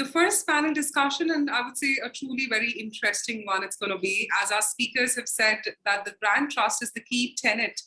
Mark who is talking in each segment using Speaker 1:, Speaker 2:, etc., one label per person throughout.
Speaker 1: the first panel discussion, and I would say a truly very interesting one it's going to be, as our speakers have said, that the brand trust is the key tenet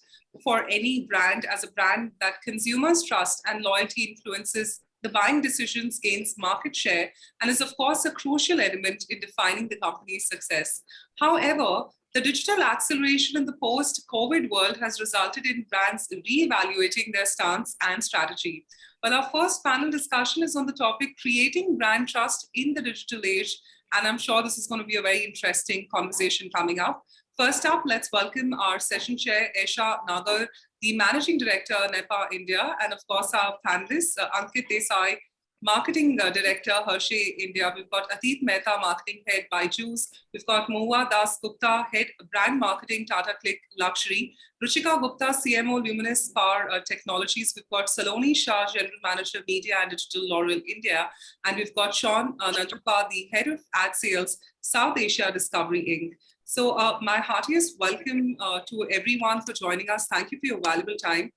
Speaker 1: for any brand as a brand that consumers trust and loyalty influences the buying decisions gains market share and is of course a crucial element in defining the company's success. However, the digital acceleration in the post-COVID world has resulted in brands re-evaluating their stance and strategy. Well, our first panel discussion is on the topic creating brand trust in the digital age. And I'm sure this is going to be a very interesting conversation coming up. First up, let's welcome our session chair, Esha Nagar, the Managing Director, NEPA India, and of course our panelists, uh, Ankit Desai, Marketing uh, Director, Hershey India. We've got Atit Mehta, Marketing Head, Byju's. We've got Mahua Das Gupta, Head Brand Marketing, Tata CLiQ Luxury. Ruchika Gupta, CMO, Luminous Power uh, Technologies. We've got Saloni Shah, General Manager, Media and Digital, L'Oreal India. And we've got Sean uh, the Head of Ad Sales, South Asia Discovery Inc. So uh, my heartiest welcome uh, to everyone for joining us. Thank you for your valuable time.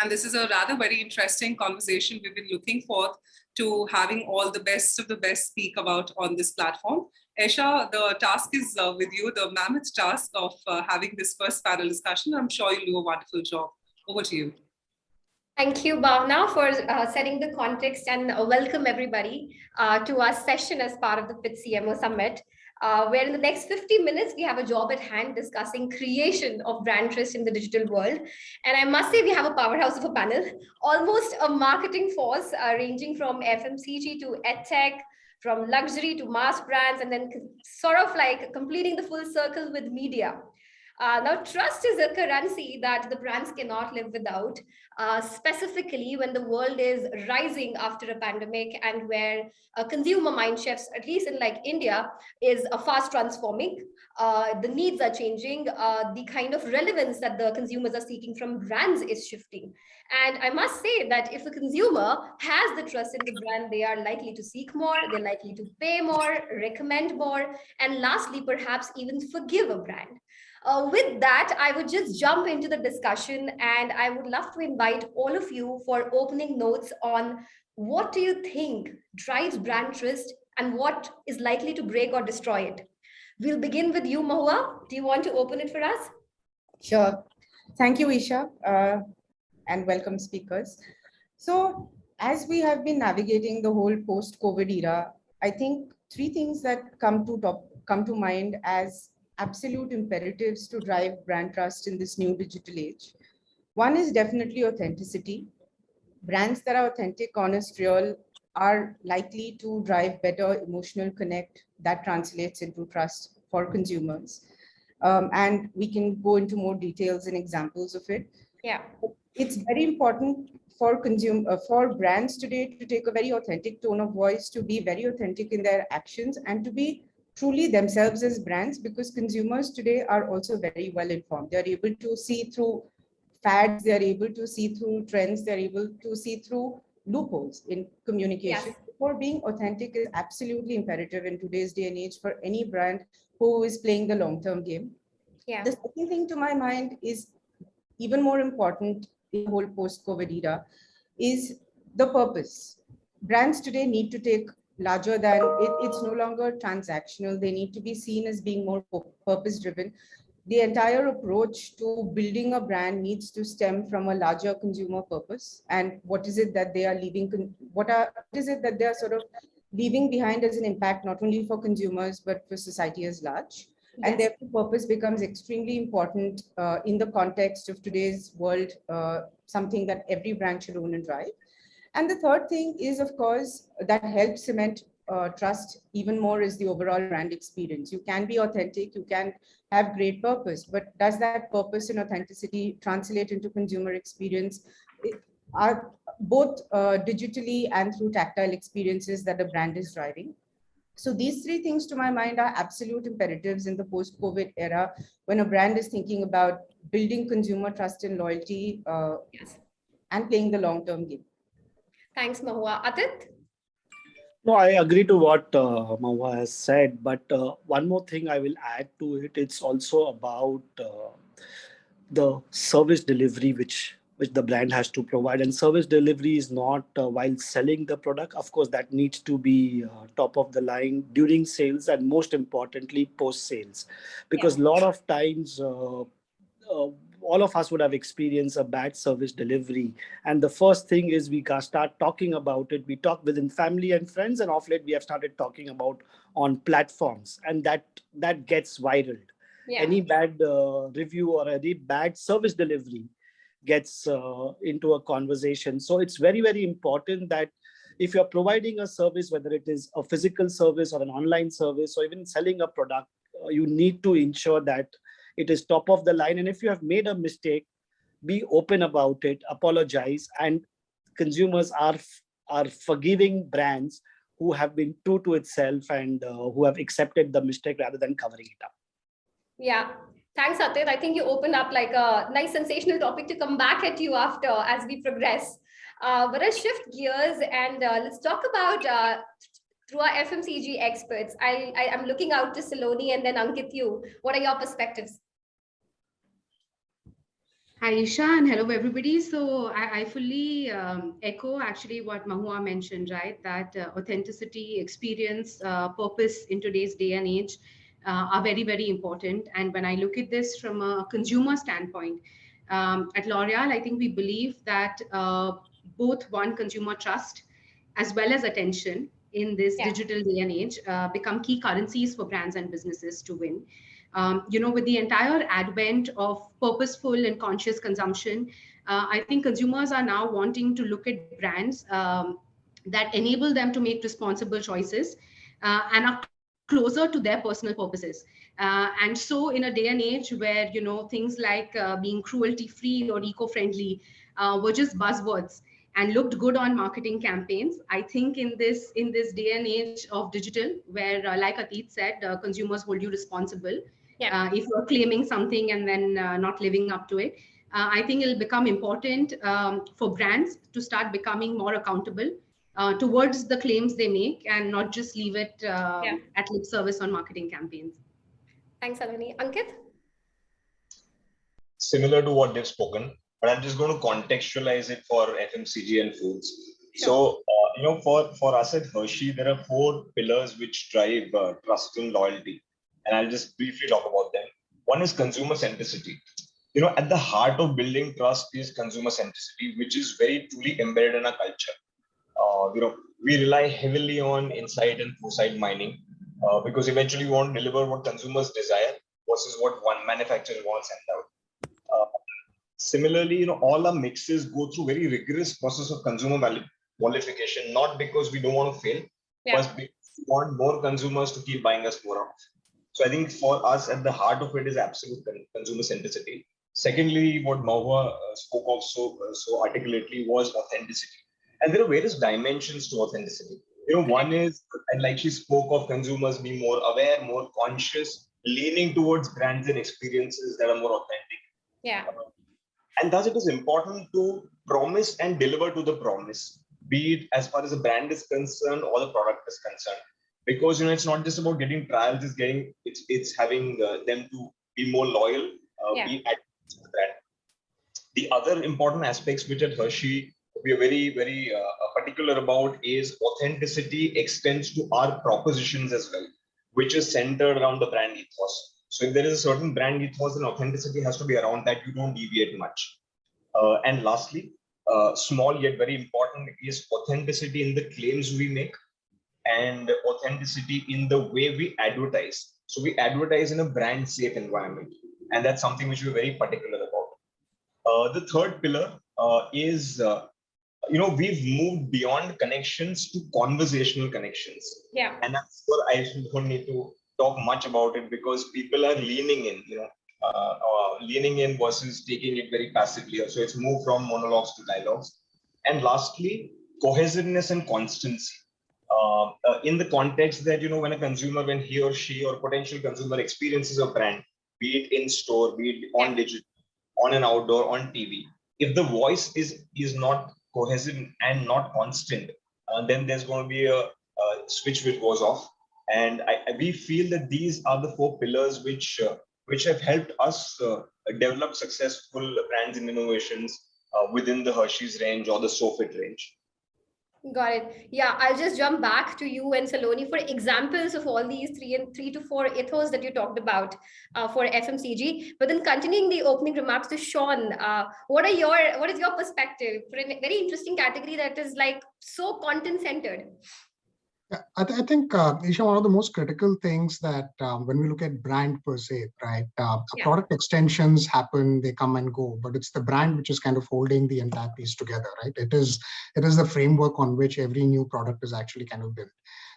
Speaker 1: And this is a rather very interesting conversation we've been looking forward to having all the best of the best speak about on this platform. Esha, the task is uh, with you, the mammoth task of uh, having this first panel discussion. I'm sure you'll do a wonderful job. Over to you.
Speaker 2: Thank you, Bhavna, for uh, setting the context and uh, welcome everybody uh, to our session as part of the FIT CMO Summit uh, where in the next 50 minutes, we have a job at hand discussing creation of brand trust in the digital world. And I must say we have a powerhouse of a panel, almost a marketing force uh, ranging from FMCG to EdTech, from luxury to mass brands, and then sort of like completing the full circle with media. Uh, now, trust is a currency that the brands cannot live without, uh, specifically when the world is rising after a pandemic and where uh, consumer mind shifts, at least in like India, is uh, fast transforming. Uh, the needs are changing. Uh, the kind of relevance that the consumers are seeking from brands is shifting. And I must say that if a consumer has the trust in the brand, they are likely to seek more, they're likely to pay more, recommend more, and lastly, perhaps even forgive a brand. Uh, with that, I would just jump into the discussion and I would love to invite all of you for opening notes on what do you think drives brand trust and what is likely to break or destroy it. We'll begin with you, Mahua. Do you want to open it for us?
Speaker 3: Sure. Thank you, Isha, uh, and welcome speakers. So as we have been navigating the whole post-COVID era, I think three things that come to top, come to mind as absolute imperatives to drive brand trust in this new digital age. One is definitely authenticity. Brands that are authentic, honest, real are likely to drive better emotional connect that translates into trust for consumers. Um, and we can go into more details and examples of it.
Speaker 2: Yeah.
Speaker 3: It's very important for consume uh, for brands today to take a very authentic tone of voice, to be very authentic in their actions and to be truly themselves as brands because consumers today are also very well informed. They're able to see through fads, they're able to see through trends, they're able to see through loopholes in communication. Yes. For being authentic is absolutely imperative in today's day and age for any brand who is playing the long-term game.
Speaker 2: Yeah.
Speaker 3: The second thing to my mind is even more important in the whole post-COVID era is the purpose. Brands today need to take larger than it, it's no longer transactional. They need to be seen as being more purpose driven. The entire approach to building a brand needs to stem from a larger consumer purpose. And what is it that they are leaving? What are what is it that they are sort of leaving behind as an impact, not only for consumers, but for society as large? Yes. And therefore, purpose becomes extremely important uh, in the context of today's world, uh, something that every brand should own and drive. And the third thing is, of course, that helps cement uh, trust even more is the overall brand experience. You can be authentic, you can have great purpose, but does that purpose and authenticity translate into consumer experience? It, are both uh, digitally and through tactile experiences that the brand is driving. So these three things to my mind are absolute imperatives in the post-COVID era when a brand is thinking about building consumer trust and loyalty uh, yes. and playing the long-term game.
Speaker 2: Thanks, Mahua. Atit?
Speaker 4: No, I agree to what uh, Mahua has said, but uh, one more thing I will add to it, it's also about uh, the service delivery which which the brand has to provide. And service delivery is not uh, while selling the product. Of course, that needs to be uh, top of the line during sales and most importantly, post sales. Because a lot of times, uh, uh, all of us would have experienced a bad service delivery. And the first thing is we start talking about it. We talk within family and friends, and off late we have started talking about on platforms, and that that gets viral.
Speaker 2: Yeah.
Speaker 4: Any bad uh, review or any bad service delivery gets uh, into a conversation. So it's very, very important that if you're providing a service, whether it is a physical service or an online service, or even selling a product, uh, you need to ensure that it is top of the line. And if you have made a mistake, be open about it, apologize, and consumers are are forgiving brands who have been true to itself and uh, who have accepted the mistake rather than covering it up.
Speaker 2: Yeah. Thanks, Atit. I think you opened up like a nice sensational topic to come back at you after as we progress. Uh, but let's shift gears and uh, let's talk about uh, through our FMCG experts. I, I am looking out to Saloni and then Ankit. You, what are your perspectives?
Speaker 5: Hi, Isha, and hello, everybody. So I, I fully um, echo actually what Mahua mentioned, right? That uh, authenticity, experience, uh, purpose in today's day and age uh, are very, very important. And when I look at this from a consumer standpoint, um, at L'Oreal, I think we believe that uh, both one consumer trust as well as attention in this
Speaker 2: Yeah.
Speaker 5: digital day and age uh, become key currencies for brands and businesses to win. Um, you know, with the entire advent of purposeful and conscious consumption, uh, I think consumers are now wanting to look at brands um, that enable them to make responsible choices uh, and are closer to their personal purposes. Uh, and so in a day and age where, you know, things like uh, being cruelty free or eco-friendly uh, were just buzzwords and looked good on marketing campaigns. I think in this in this day and age of digital, where uh, like Atit said, uh, consumers hold you responsible.
Speaker 2: Yeah.
Speaker 5: Uh, if you're claiming something and then uh, not living up to it, uh, I think it'll become important um, for brands to start becoming more accountable uh, towards the claims they make and not just leave it uh,
Speaker 2: Yeah.
Speaker 5: at lip service on marketing campaigns.
Speaker 2: Thanks, Saloni. Ankit?
Speaker 6: similar to what they've spoken, but I'm just going to contextualize it for FMCG and foods. So, uh, you know, for, for us at Hershey, there are four pillars which drive uh, trust and loyalty. And I'll just briefly talk about them. One is consumer centricity. You know, at the heart of building trust is consumer centricity, which is very truly embedded in our culture. Uh, you know, we rely heavily on insight and foresight mining uh, because eventually we want to deliver what consumers desire versus what one manufacturer wants and out. Uh, similarly, you know, all our mixes go through very rigorous process of consumer qualification, not because we don't want to fail,
Speaker 2: Yeah.
Speaker 6: but because we want more consumers to keep buying us more of. So I think for us, at the heart of it is absolute consumer centricity. Secondly, what Mahua uh, spoke of so, uh, so articulately was authenticity. And there are various dimensions to authenticity. You know, one is, and like she spoke of consumers being more aware, more conscious, leaning towards brands and experiences that are more authentic.
Speaker 2: Yeah.
Speaker 6: And thus, it is important to promise and deliver to the promise, be it as far as the brand is concerned or the product is concerned. Because you know, it's not just about getting trials; it's getting it's it's having uh, them to be more loyal, uh,
Speaker 2: Yeah.
Speaker 6: be at the. The other important aspects which at Hershey we are very very uh, particular about is authenticity extends to our propositions as well, which is centered around the brand ethos. So if there is a certain brand ethos, then authenticity has to be around that. You don't deviate much. Uh, and lastly, uh, small yet very important is authenticity in the claims we make and authenticity in the way we advertise. So we advertise in a brand safe environment. And that's something which we're very particular about. Uh, the third pillar uh, is, uh, you know, we've moved beyond connections to conversational connections
Speaker 2: Yeah.
Speaker 6: and I'm sure I don't need to talk much about it because people are leaning in, you know, uh, uh, leaning in versus taking it very passively. So it's moved from monologues to dialogues. And lastly, cohesiveness and constancy. Uh, uh, in the context that, you know, when a consumer, when he or she or potential consumer experiences a brand, be it in store, be it on digital, on an outdoor, on TV, if the voice is is not cohesive and not constant, uh, then there's going to be a, uh, switch which goes off. And I, I- we feel that these are the four pillars which uh, which have helped us uh, develop successful brands and innovations uh, within the Hershey's range or the Sofit range.
Speaker 2: Got it. Yeah, I'll just jump back to you and Saloni for examples of all these three and three to four ethos that you talked about uh, for FMCG. But then continuing the opening remarks to Sean, uh, what are your what is your perspective for a very interesting category that is like so content centered?
Speaker 7: Yeah, I, th I think, uh, Isha, one of the most critical things that um, when we look at brand per se, right, uh,
Speaker 2: Yeah.
Speaker 7: product extensions happen, they come and go, but it's the brand which is kind of holding the entire piece together, right? It is it is the framework on which every new product is actually kind of built.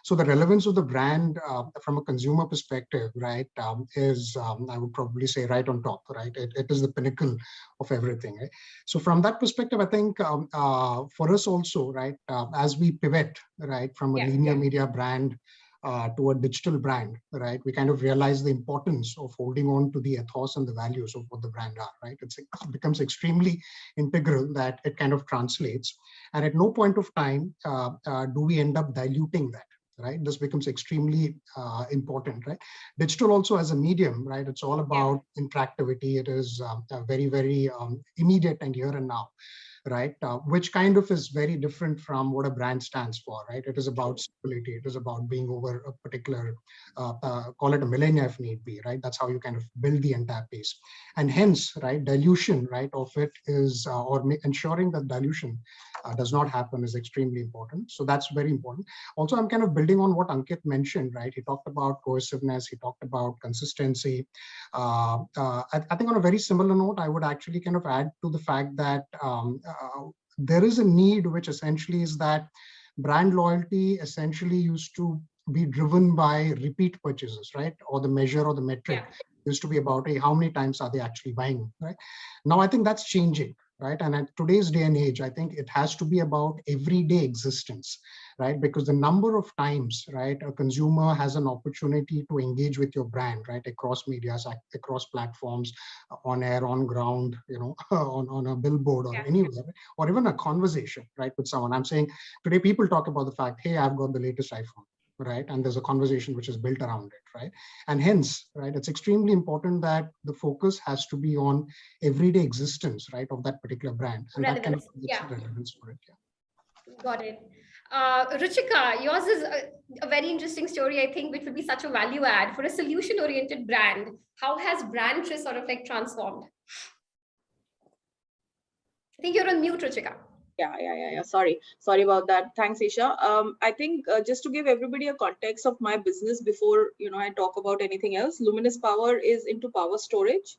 Speaker 7: So the relevance of the brand uh, from a consumer perspective, right, um, is um, I would probably say right on top, right? It, it is the pinnacle of everything. Right? So from that perspective, I think um, uh, for us also, right, uh, as we pivot, right, from a
Speaker 2: Yeah,
Speaker 7: linear
Speaker 2: yeah.
Speaker 7: media brand uh, to a digital brand, right, we kind of realize the importance of holding on to the ethos and the values of what the brand are, right? It's, it becomes extremely integral that it kind of translates. And at no point of time uh, uh, do we end up diluting that right? This becomes extremely uh, important right? Digital also as a medium right? It's all about interactivity. It is um, very very um, immediate and here and now right? Uh, which kind of is very different from what a brand stands for right? It is about stability. It is about being over a particular uh, uh, call it a millennia if need be right? That's how you kind of build the entire piece. And hence right dilution right of it is uh, or ensuring that dilution does not happen is extremely important. So that's very important. Also i'm kind of building on what ankit mentioned right? He talked about cohesiveness he talked about consistency. Uh, uh, I, I think on a very similar note i would actually kind of add to the fact that um, uh, there is a need which essentially is that brand loyalty essentially used to be driven by repeat purchases right? Or the measure or the metric used to be about hey, how many times are they actually buying right? Now i think that's changing right? And at today's day and age i think it has to be about everyday existence right? Because the number of times right a consumer has an opportunity to engage with your brand right across medias across platforms uh, on air on ground you know on, on a billboard or
Speaker 2: Yeah.
Speaker 7: anywhere or even a conversation right with someone. I'm saying today people talk about the fact hey i've got the latest iphone right and there's a conversation which is built around it right and hence right it's extremely important that the focus has to be on everyday existence right of that particular brand and that kind of
Speaker 2: Relevance,
Speaker 7: creates
Speaker 2: yeah.
Speaker 7: relevance for it yeah.
Speaker 2: Got it. Uh, Ruchika, yours is a, a very interesting story, I think, which would be such a value add for a solution oriented brand. How has brand sort of like transformed? I think you're on mute, Ruchika.
Speaker 8: Yeah, yeah, yeah, yeah. Sorry, sorry about that. Thanks, Isha. Um, I think uh, just to give everybody a context of my business before you know I talk about anything else, Luminous Power is into power storage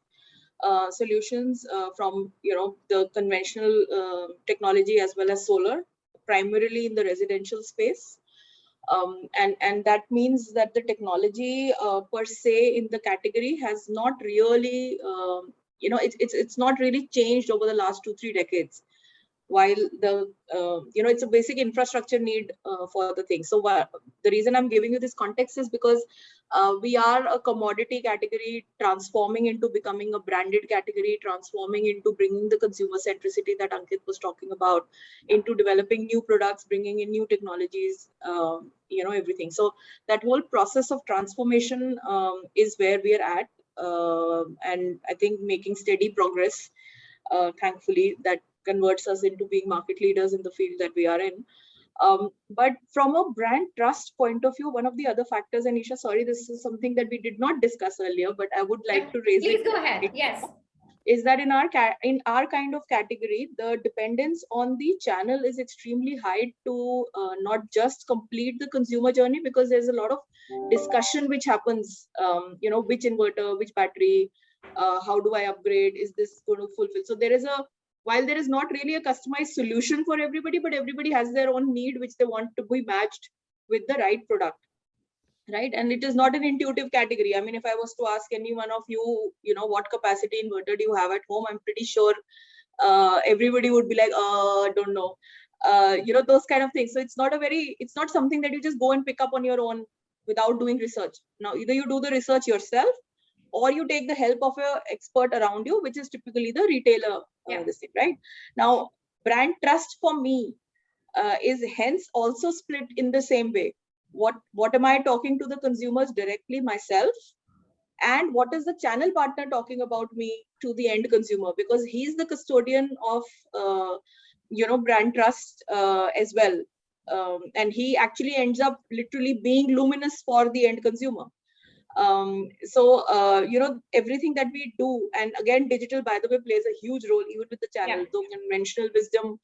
Speaker 8: uh, solutions uh, from you know the conventional uh, technology as well as solar, primarily in the residential space. Um, and and that means that the technology uh, per se in the category has not really um, you know it's it's it's not really changed over the last two three decades while the uh, you know it's a basic infrastructure need uh, for the thing. So the reason i'm giving you this context is because uh, we are a commodity category transforming into becoming a branded category transforming into bringing the consumer centricity that ankit was talking about into developing new products bringing in new technologies um, you know everything. So that whole process of transformation um, is where we are at uh, and i think making steady progress uh, thankfully that converts us into being market leaders in the field that we are in. Um, but from a brand trust point of view, one of the other factors, and Isha, sorry, this is something that we did not discuss earlier, but I would like to raise
Speaker 2: Please
Speaker 8: it.
Speaker 2: go ahead. Yes.
Speaker 8: Is that in our in our kind of category, the dependence on the channel is extremely high to uh, not just complete the consumer journey because there's a lot of discussion which happens. Um, you know, which inverter, which battery, uh, how do I upgrade? Is this going to fulfill? So there is a while there is not really a customized solution for everybody, but everybody has their own need which they want to be matched with the right product. Right. And it is not an intuitive category. I mean, if I was to ask any one of you, you know, what capacity inverter do you have at home? I'm pretty sure uh, everybody would be like, uh, I don't know. Uh, you know, those kind of things. So it's not a very, it's not something that you just go and pick up on your own without doing research. Now, either you do the research yourself or you take the help of a expert around you, which is typically the retailer.
Speaker 2: Yeah.
Speaker 8: Uh, this thing, right? Now, brand trust for me uh, is hence also split in the same way. What what am I talking to the consumers directly myself, and what is the channel partner talking about me to the end consumer because he's the custodian of uh, you know brand trust uh, as well um, and he actually ends up literally being luminous for the end consumer um, so uh, you know everything that we do and again digital by the way plays a huge role even with the channel
Speaker 2: Yeah.
Speaker 8: though conventional wisdom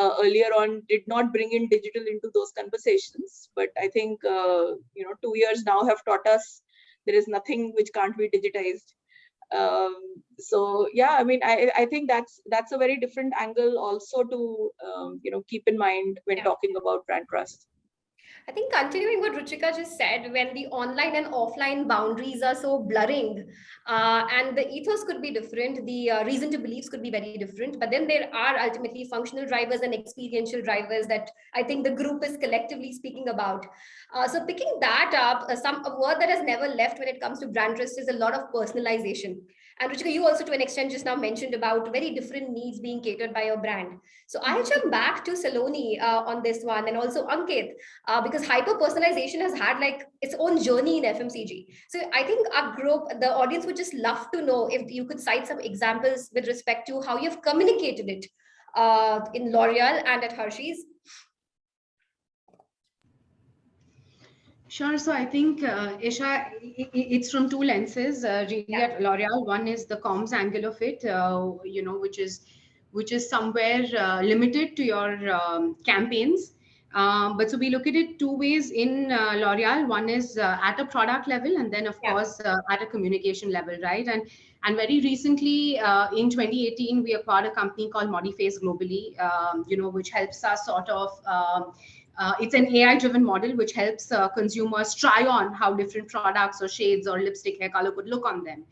Speaker 8: uh, earlier on did not bring in digital into those conversations but i think uh, you know two years now have taught us there is nothing which can't be digitized um, so yeah i mean I, I think that's that's a very different angle also to um, you know keep in mind when
Speaker 2: Yeah.
Speaker 8: talking about brand trust
Speaker 2: I think continuing what Ruchika just said, when the online and offline boundaries are so blurring, uh, and the ethos could be different, the uh, reason to beliefs could be very different, but then there are ultimately functional drivers and experiential drivers that I think the group is collectively speaking about. Uh, so picking that up, uh, some a word that has never left when it comes to brand trust is a lot of personalization. And Ruchika, you also to an extent just now mentioned about very different needs being catered by your brand. So I'll jump back to Saloni uh, on this one and also Ankit, uh, because hyper personalization has had like its own journey in FMCG. So I think our group, the audience would just love to know if you could cite some examples with respect to how you've communicated it uh, in L'Oreal and at Hershey's.
Speaker 5: Sure. So I think, uh, Isha, it's from two lenses. Uh, really
Speaker 2: Yeah.
Speaker 5: at L'Oreal, one is the comms angle of it, uh, you know, which is which is somewhere uh, limited to your um, campaigns. Um, but so we look at it two ways in uh, L'Oreal. One is uh, at a product level, and then of
Speaker 2: Yeah.
Speaker 5: course uh, at a communication level, right? And and very recently, uh, in 2018, we acquired a company called Modiface globally, um, you know, which helps us sort of um, uh, it's an AI driven model which helps uh, consumers try on how different products or shades or lipstick hair color could look on them.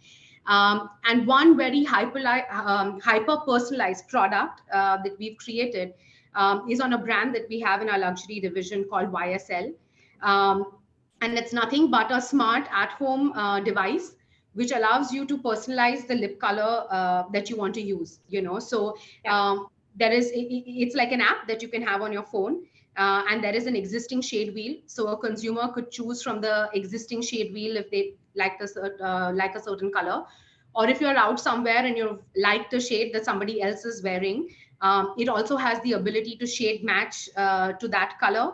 Speaker 5: Um, and one very hyper, um, hyper personalized product uh, that we've created um, is on a brand that we have in our luxury division called YSL. Um, and it's nothing but a smart at home uh, device which allows you to personalize the lip color uh, that you want to use you know so
Speaker 2: Yeah.
Speaker 5: um, there is it- it- it's like an app that you can have on your phone uh, and there is an existing shade wheel. So a consumer could choose from the existing shade wheel if they like the uh, like a certain color. Or if you're out somewhere and you like the shade that somebody else is wearing um, it also has the ability to shade match uh, to that color.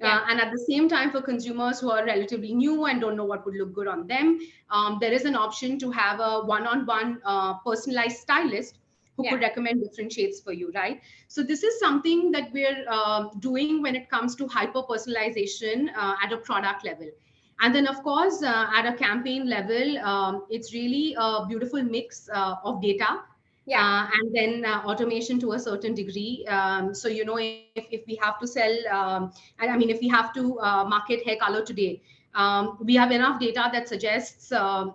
Speaker 2: Yeah.
Speaker 5: uh, and at the same time for consumers who are relatively new and don't know what would look good on them um, there is an option to have a one-on-one uh, personalized stylist who
Speaker 2: Yeah.
Speaker 5: could recommend different shades for you right so this is something that we're um, doing when it comes to hyper personalization uh, at a product level and then of course uh, at a campaign level um, it's really a beautiful mix uh, of data
Speaker 2: Yeah.
Speaker 5: uh, and then uh, automation to a certain degree. Um, so, you know, if, if we have to sell, um, and I mean, if we have to uh, market hair color today, um, we have enough data that suggests um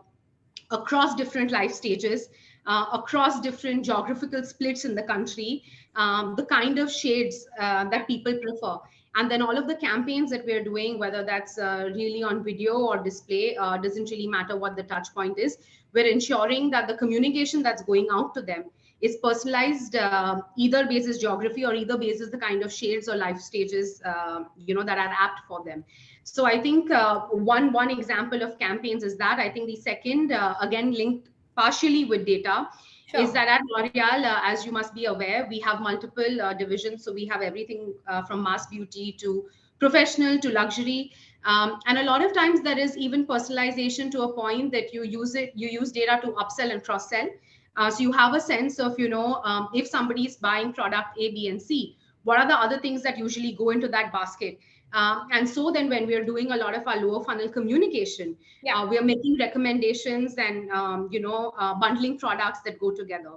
Speaker 5: across different life stages, uh, across different geographical splits in the country, um, the kind of shades uh, that people prefer. And then all of the campaigns that we're doing, whether that's uh, really on video or display, uh, doesn't really matter what the touch point is. We're ensuring that the communication that's going out to them is personalized uh, either basis geography or either basis the kind of shades or life stages uh, you know that are apt for them so i think uh, one one example of campaigns is that i think the second uh, again linked partially with data
Speaker 2: Sure.
Speaker 5: is that at L'Oreal, uh, as you must be aware, we have multiple uh, divisions. So we have everything uh, from mass beauty to professional to luxury. Um, and a lot of times there is even personalization to a point that you use it, you use data to upsell and cross sell. Uh, so you have a sense of, you know, um, if somebody is buying product A, B, and C, what are the other things that usually go into that basket? Um, and so then when we're doing a lot of our lower funnel communication,
Speaker 2: Yeah.
Speaker 5: uh, we're making recommendations and, um, you know, uh, bundling products that go together.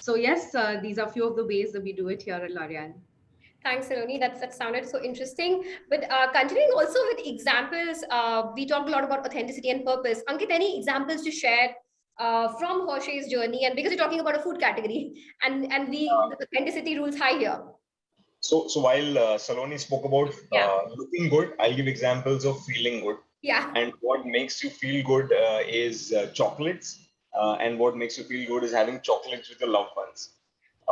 Speaker 5: So yes, uh, these are a few of the ways that we do it here at L'Oreal.
Speaker 2: Thanks, Saloni. That's, that sounded so interesting. But uh, continuing also with examples, uh, we talked a lot about authenticity and purpose. Ankit, any examples to share uh, from Hershey's journey? And because you're talking about a food category, and and we the authenticity rules high here.
Speaker 6: So, so while uh, Saloni spoke about
Speaker 2: Yeah.
Speaker 6: uh, looking good, I'll give examples of feeling good.
Speaker 2: Yeah,
Speaker 6: And what makes you feel good uh, is uh, chocolates, uh, and what makes you feel good is having chocolates with your loved ones.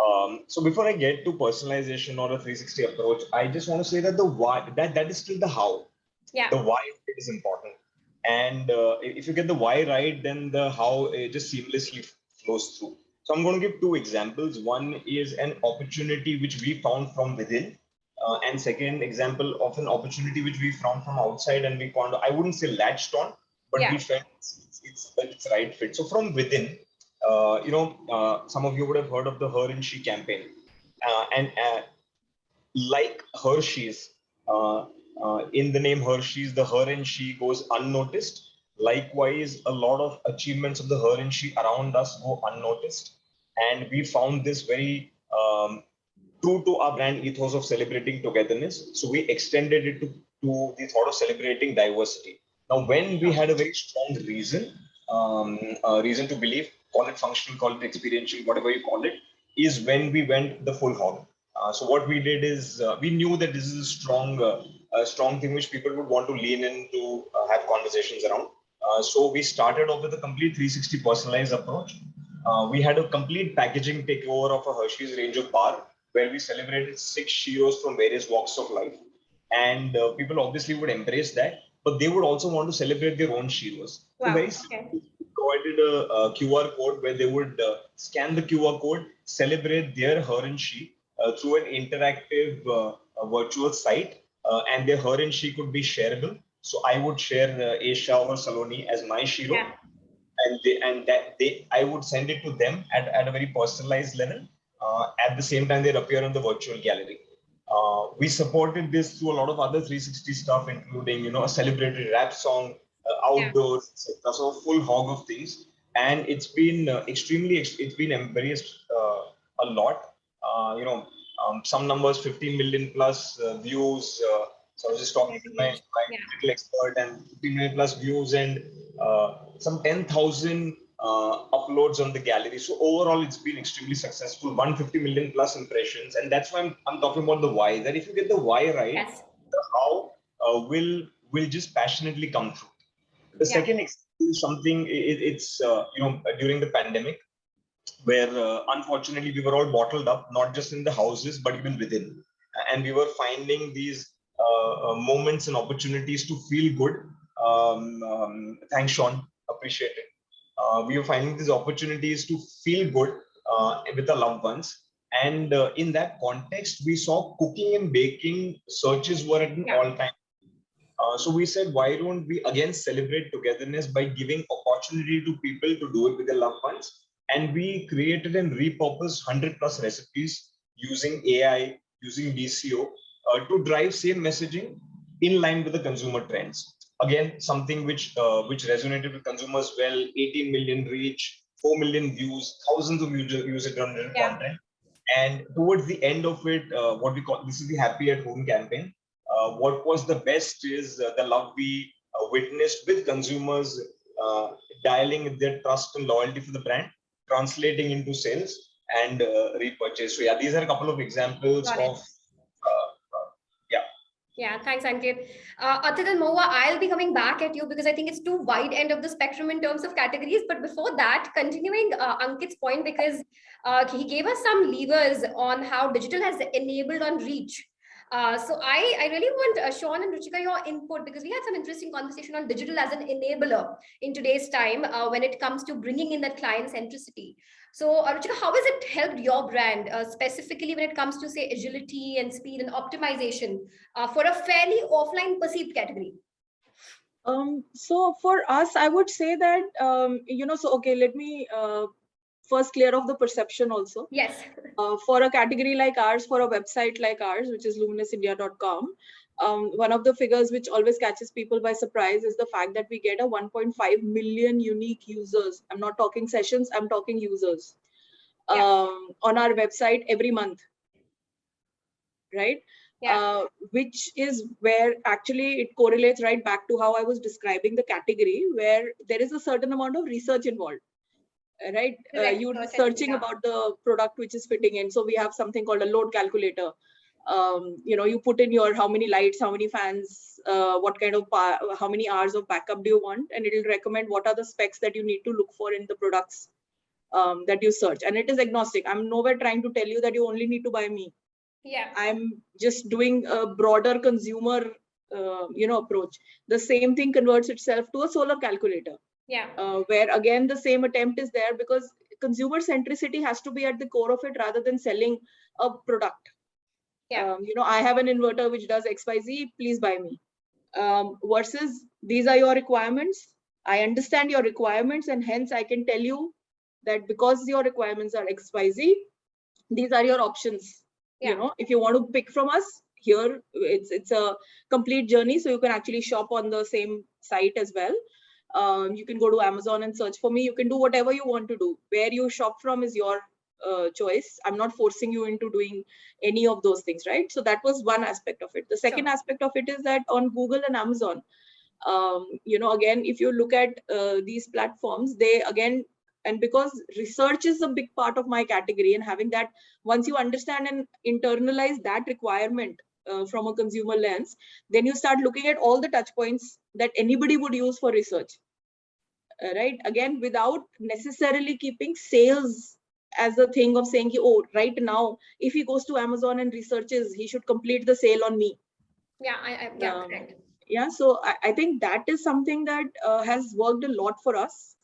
Speaker 6: Um, so before I get to personalization or a 360 approach, I just want to say that the why that that is still the how.
Speaker 2: yeah,
Speaker 6: The why is important. And uh, if you get the why right, then the how it just seamlessly flows through. So I'm going to give two examples. One is an opportunity which we found from within, uh, and second example of an opportunity which we found from outside, and we found I wouldn't say latched on, but
Speaker 2: Yeah.
Speaker 6: we felt it's it's, it's right fit. So from within, uh, you know, uh, some of you would have heard of the Her and She campaign, uh, and uh, like Hershey's, uh, uh, in the name Hershey's, the Her and She goes unnoticed. Likewise, a lot of achievements of the Her and She around us go unnoticed, and we found this very um, true to our brand ethos of celebrating togetherness. So we extended it to, to the thought of celebrating diversity. Now, when we had a very strong reason, um, reason to believe, call it functional, call it experiential, whatever you call it, is when we went the full hog. Uh, so what we did is uh, we knew that this is a strong, uh, a strong thing which people would want to lean in to uh, have conversations around. Uh, so we started off with a complete 360 personalized approach. Uh, we had a complete packaging takeover of a Hershey's range of bar where we celebrated six heroes from various walks of life. And uh, people obviously would embrace that, but they would also want to celebrate their own heroes. So
Speaker 2: Wow,
Speaker 6: very
Speaker 2: okay.
Speaker 6: we provided a, a QR code where they would uh, scan the QR code, celebrate their her and she uh, through an interactive uh, virtual site, and their her and she could be shareable. So I would share uh, Esha or Saloni as my hero,
Speaker 2: Yeah.
Speaker 6: and they and that they I would send it to them at, at a very personalized level. Uh, at the same time, they appear in the virtual gallery. Uh, we supported this through a lot of other 360 stuff, including you know a celebrated rap song, uh, outdoors, etc. So a full hog of things, and it's been uh, extremely it's been embraced uh, a lot. Uh, you know, um, some numbers 15 million plus uh, views. So I was just talking to my, my
Speaker 2: Yeah.
Speaker 6: digital expert and 15 million plus views and uh, some 10,000 uh, uploads on the gallery. So overall, it's been extremely successful. 150 million plus impressions, and that's why I'm, I'm talking about the why. That if you get the why right,
Speaker 2: Yes.
Speaker 6: the how uh, will will just passionately come through. The
Speaker 2: Yeah.
Speaker 6: second example is something it, it's uh, you know during the pandemic, where uh, unfortunately we were all bottled up, not just in the houses but even within, and we were finding these moments and opportunities to feel good. Um, um, thanks, Sean. Appreciate it. Uh, we are finding these opportunities to feel good uh, with our loved ones. And uh, in that context, we saw cooking and baking searches were at an
Speaker 2: Yeah.
Speaker 6: all-time. Uh, so we said, why don't we again celebrate togetherness by giving opportunity to people to do it with their loved ones? And we created and repurposed 100 plus recipes using AI, using DCO uh, to drive same messaging in line with the consumer trends. Again, something which uh, which resonated with consumers well. 18 million reach, 4 million views, thousands of user user generated
Speaker 2: Yeah.
Speaker 6: content. And towards the end of it, uh, what we call this is the happy at home campaign. Uh, what was the best is uh, the love we uh, witnessed with consumers uh, dialing their trust and loyalty for the brand, translating into sales and uh, repurchase. So yeah, these are a couple of examples of
Speaker 2: Yeah, thanks, Ankit. Uh, Atit and Mahua, I'll be coming back at you because I think it's too wide end of the spectrum in terms of categories. But before that, continuing uh, Ankit's point, because uh, he gave us some levers on how digital has enabled on reach. Uh, so I, I really want uh, Sean and Ruchika your input because we had some interesting conversation on digital as an enabler in today's time uh, when it comes to bringing in that client centricity. So uh, Ruchika, how has it helped your brand uh, specifically when it comes to say agility and speed and optimization for a fairly offline perceived category?
Speaker 8: Um, so for us, I would say that, um, you know, so, okay, let me first clear of the perception also.
Speaker 2: Yes.
Speaker 8: Uh, for a category like ours, for a website like ours, which is luminousIndia.com, um, one of the figures which always catches people by surprise is the fact that we get a 1.5 million unique users. I'm not talking sessions, I'm talking users
Speaker 2: Yeah.
Speaker 8: um, on our website every month. Right?
Speaker 2: Yeah.
Speaker 8: Uh, which is where actually it correlates right back to how I was describing the category, where there is a certain amount of research involved. Right? Uh, you're searching
Speaker 2: yeah.
Speaker 8: about the product which is fitting in. So we have something called a load calculator. Um, you know, you put in your how many lights, how many fans, uh, what kind of how many hours of backup do you want, and it'll recommend what are the specs that you need to look for in the products um, that you search. And it is agnostic. I'm nowhere trying to tell you that you only need to buy me.
Speaker 2: Yeah.
Speaker 8: I'm just doing a broader consumer uh, you know approach the same thing converts itself to a solar calculator
Speaker 2: Yeah.
Speaker 8: uh, where again the same attempt is there because consumer centricity has to be at the core of it rather than selling a product
Speaker 2: Yeah.
Speaker 8: um, you know i have an inverter which does xyz please buy me um, versus these are your requirements i understand your requirements and hence i can tell you that because your requirements are xyz these are your options
Speaker 2: Yeah.
Speaker 8: you know if you want to pick from us here it's it's a complete journey so you can actually shop on the same site as well um, you can go to amazon and search. For me you can do whatever you want to do. Where you shop from is your uh, choice. I'm not forcing you into doing any of those things right? So that was one aspect of it. The second
Speaker 2: Sure.
Speaker 8: aspect of it is that on google and amazon um, you know again if you look at uh, these platforms they again and because research is a big part of my category and having that once you understand and internalize that requirement uh, from a consumer lens then you start looking at all the touch points that anybody would use for research Uh, right again without necessarily keeping sales as a thing of saying oh right now if he goes to amazon and researches he should complete the sale on me
Speaker 2: Yeah. I, I yeah.
Speaker 8: Um,
Speaker 2: correct.
Speaker 8: yeah so i, I think that is something that uh, has worked a lot for us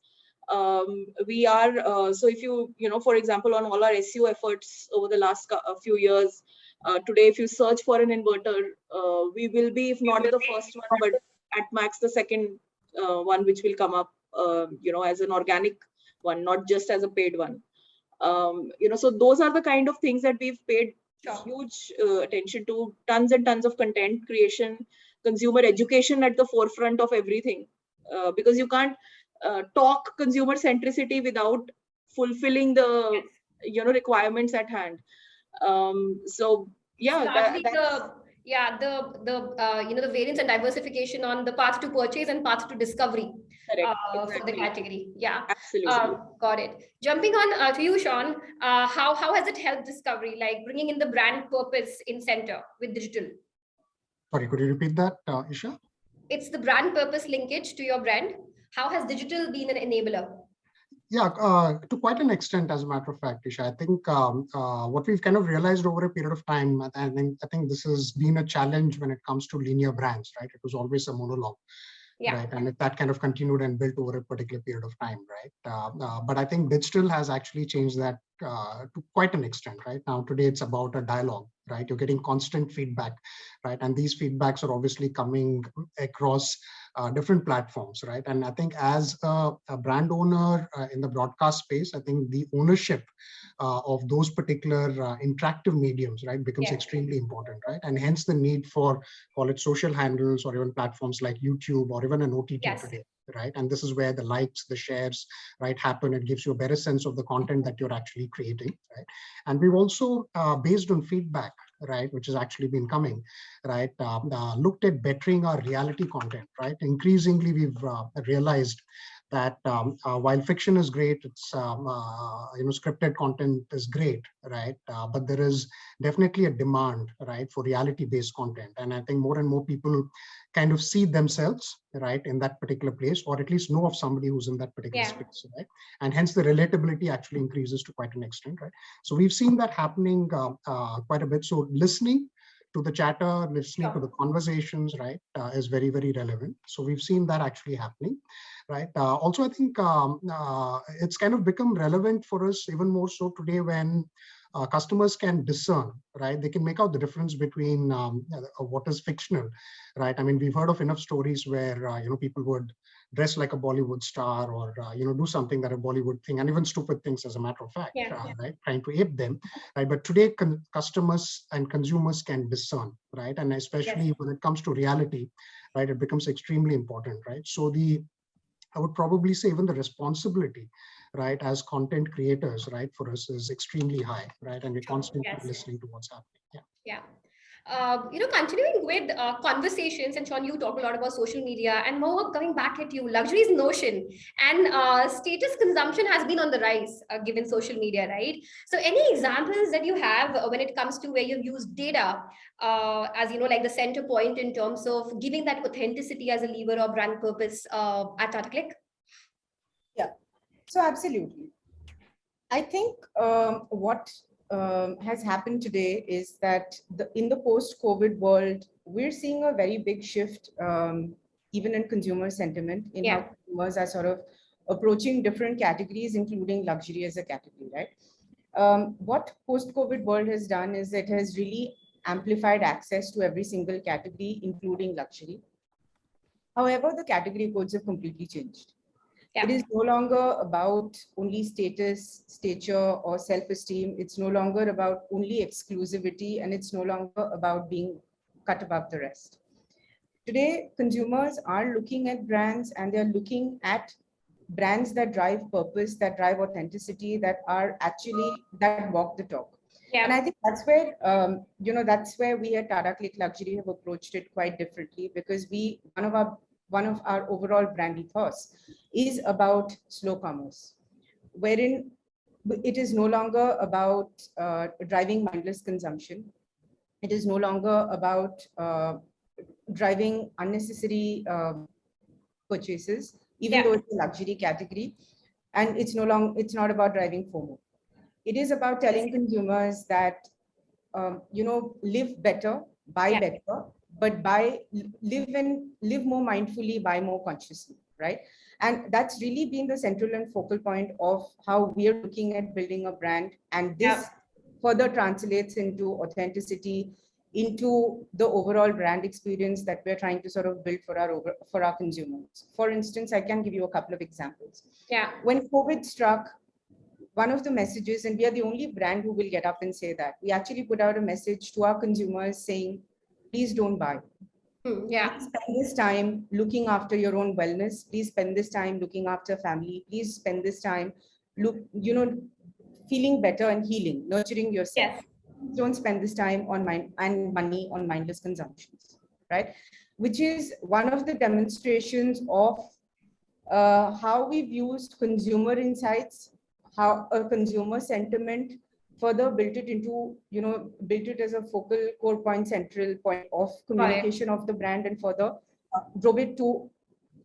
Speaker 8: um, we are uh, so if you you know for example on all our SEO efforts over the last few years uh, today if you search for an inverter uh, we will be if not the first one but at max the second uh, one which will come up uh, you know as an organic one not just as a paid one. Um, you know so those are the kind of things that we've paid
Speaker 2: Sure.
Speaker 8: huge uh, attention to. Tons and tons of content creation consumer education at the forefront of everything. Uh, because you can't uh, talk consumer centricity without fulfilling the
Speaker 2: Yes.
Speaker 8: you know requirements at hand um so yeah that, that's-
Speaker 2: the yeah the the uh, you know the variance and diversification on the path to purchase and path to discovery
Speaker 8: correct,
Speaker 2: uh, for the category. Yeah.
Speaker 8: absolutely
Speaker 2: Um, got it. Jumping on uh, to you, Sean. Uh, how how has it helped discovery, like bringing in the brand purpose in center with digital?
Speaker 7: Sorry, could you repeat that, uh, Isha?
Speaker 2: It's the brand purpose linkage to your brand. How has digital been an enabler?
Speaker 7: Yeah, uh, to quite an extent, as a matter of fact, Isha. I think um, uh, what we've kind of realized over a period of time, and I think, I think this has been a challenge when it comes to linear brands, right? It was always a monologue.
Speaker 2: Yeah.
Speaker 7: Right. And that kind of continued and built over a particular period of time, right? Uh, uh, but I think digital has actually changed that uh, to quite an extent, right? Now, today it's about a dialogue, right? You're getting constant feedback, right? And these feedbacks are obviously coming across uh, different platforms, right? And I think as a, a brand owner uh, in the broadcast space, I think the ownership uh, of those particular uh, interactive mediums, right, becomes
Speaker 2: Yeah.
Speaker 7: extremely important, right? And hence the need for call it social handles or even platforms like YouTube or even an OTT
Speaker 2: Yes.
Speaker 7: today, right? And this is where the likes, the shares, right, happen. It gives you a better sense of the content that you're actually creating, right? And we've also, uh, based on feedback, right, which has actually been coming, right, um, uh, looked at bettering our reality content, right? Increasingly, we've uh, realized that um, uh, while fiction is great, it's um, uh, you know scripted content is great, right? Uh, but there is definitely a demand, right, for reality-based content, and I think more and more people kind of see themselves, right, in that particular place, or at least know of somebody who's in that particular
Speaker 2: Yeah.
Speaker 7: space, right? And hence the relatability actually increases to quite an extent, right? So we've seen that happening uh, uh, quite a bit. So listening to the chatter, listening to the conversations, right, uh, is very, very relevant. So we've seen that actually happening, right? Uh, also, I think um, uh, it's kind of become relevant for us even more so today when uh, customers can discern, right? They can make out the difference between um, uh, what is fictional, right? I mean, we've heard of enough stories where, uh, you know, people would dress like a Bollywood star or, uh, you know, do something that a Bollywood thing and even stupid things as a matter of fact,
Speaker 2: Yeah,
Speaker 7: uh,
Speaker 2: yeah.
Speaker 7: right? Trying to ape them, right? But today customers and consumers can discern, right? And especially when it comes to reality, right? It becomes extremely important, right? So the, I would probably say even the responsibility, right, as content creators, right, for us is extremely high, right? And we're constantly
Speaker 2: yes.
Speaker 7: listening to what's happening. Yeah.
Speaker 2: Yeah. Uh, you know, continuing with uh, conversations, and Sean, you talk a lot about social media, and more coming back at you, luxury is notion, and uh, status consumption has been on the rise uh, given social media, right? So, any examples that you have uh, when it comes to where you've used data uh, as you know, like the center point in terms of giving that authenticity as a lever or brand purpose at Tata CLiQ?
Speaker 3: So absolutely. I think um, what um, has happened today is that the, in the post-COVID world, we're seeing a very big shift, um, even in consumer sentiment, in
Speaker 2: Yeah.
Speaker 3: how consumers are sort of approaching different categories, including luxury as a category, right? Um, what post-COVID world has done is it has really amplified access to every single category, including luxury. However, the category codes have completely changed. It
Speaker 2: Yeah.
Speaker 3: is no longer about only status, stature, or self-esteem. It's no longer about only exclusivity, and it's no longer about being cut above the rest. Today, consumers are looking at brands and they're looking at brands that drive purpose, that drive authenticity, that are actually, that walk the talk.
Speaker 2: Yeah.
Speaker 3: And I think that's where, um, you know, that's where we at Tata CLiQ Luxury have approached it quite differently because we, one of our, one of our overall brand ethos is about slow commerce, wherein it is no longer about uh, driving mindless consumption. It is no longer about uh, driving unnecessary um, purchases, even
Speaker 2: Yeah.
Speaker 3: though it's a luxury category. And it's no long, it's not about driving FOMO. It is about telling consumers that, um, you know, live better, buy
Speaker 2: Yeah.
Speaker 3: better, but buy, live and live more mindfully, buy more consciously, right? And that's really been the central and focal point of how we are looking at building a brand. And this further translates into authenticity, into the overall brand experience that we're trying to sort of build for our over, for our consumers. For instance, I can give you a couple of examples.
Speaker 2: yeah,
Speaker 3: When COVID struck, one of the messages, and we are the only brand who will get up and say that, we actually put out a message to our consumers saying, please don't buy.
Speaker 2: Hmm, yeah,
Speaker 3: Please spend this time looking after your own wellness. Please spend this time looking after family. Please spend this time, look, you know, feeling better and healing, nurturing yourself.
Speaker 2: yes,
Speaker 3: Don't spend this time on mind and money on mindless consumptions, right? Which is one of the demonstrations of uh, how we've used consumer insights, how a consumer sentiment further built it into, you know, built it as a focal core point, central point of communication of the brand and further uh, drove it to